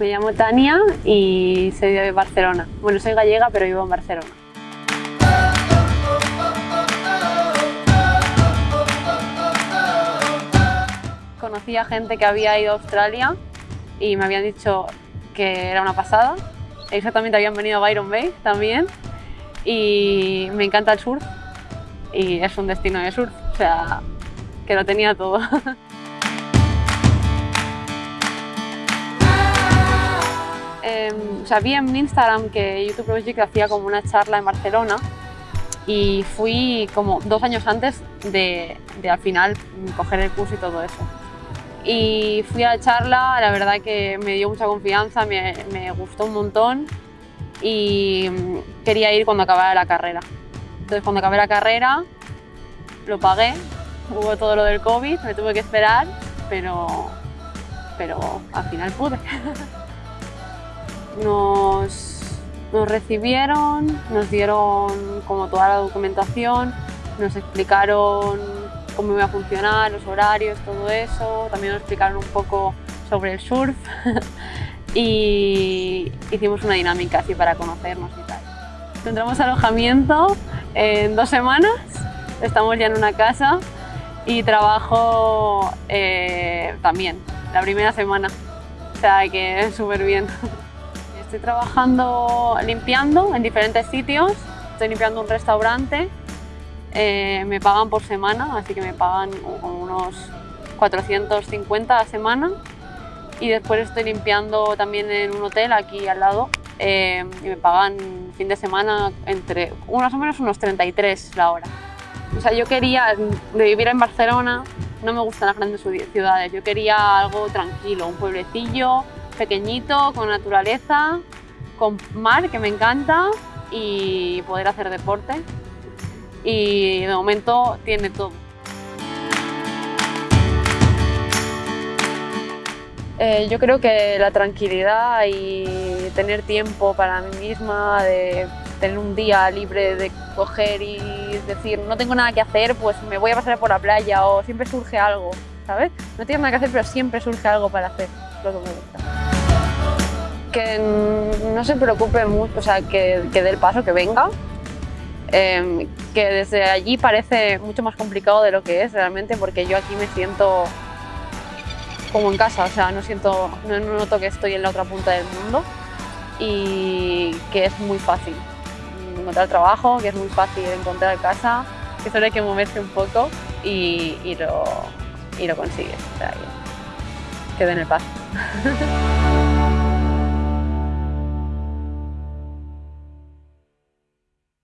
Me llamo Tania y soy de Barcelona. Bueno, soy gallega, pero vivo en Barcelona. Conocí a gente que había ido a Australia y me habían dicho que era una pasada. Exactamente habían venido a Byron Bay también y me encanta el surf y es un destino de surf, o sea, que lo tenía todo. eh, o sea, vi en Instagram que YouTube Project hacía como una charla en Barcelona y fui como dos años antes de, de al final coger el curso y todo eso. Y fui a la charla, la verdad que me dio mucha confianza, me, me gustó un montón y quería ir cuando acabara la carrera. Entonces cuando acabé la carrera lo pagué, hubo todo lo del COVID, me tuve que esperar, pero, pero al final pude. Nos, recibieron, nos dieron como toda la documentación, nos explicaron cómo iba a funcionar, los horarios, todo eso, también nos explicaron un poco sobre el surf y hicimos una dinámica así para conocernos y tal. Tendremos alojamiento en dos semanas, estamos ya en una casa y trabajo eh, también la primera semana, o sea que súper bien. Estoy trabajando limpiando en diferentes sitios, estoy limpiando un restaurante, eh, me pagan por semana, así que me pagan unos 450 a semana. Y después estoy limpiando también en un hotel aquí al lado. Eh, y me pagan fin de semana entre más o menos unos 33 la hora. O sea, yo quería, vivir en Barcelona, no me gustan las grandes ciudades, yo quería algo tranquilo, un pueblecillo pequeñito, con naturaleza, con mar, que me encanta, y poder hacer deporte. Y de momento tiene todo. Eh, yo creo que la tranquilidad y tener tiempo para mí misma, de tener un día libre de coger y decir no tengo nada que hacer, pues me voy a pasar por la playa o siempre surge algo, ¿sabes? No tienes nada que hacer, pero siempre surge algo para hacer, lo que me gusta. Que no se preocupe mucho, o sea, que, que dé el paso, que venga, eh, que desde allí parece mucho más complicado de lo que es realmente, porque yo aquí me siento como en casa, o sea, no siento, no noto que estoy en la otra punta del mundo y que es muy fácil encontrar trabajo, que es muy fácil encontrar casa, que solo hay que moverse un poco y, lo, y lo consigues, o sea, que den el paso.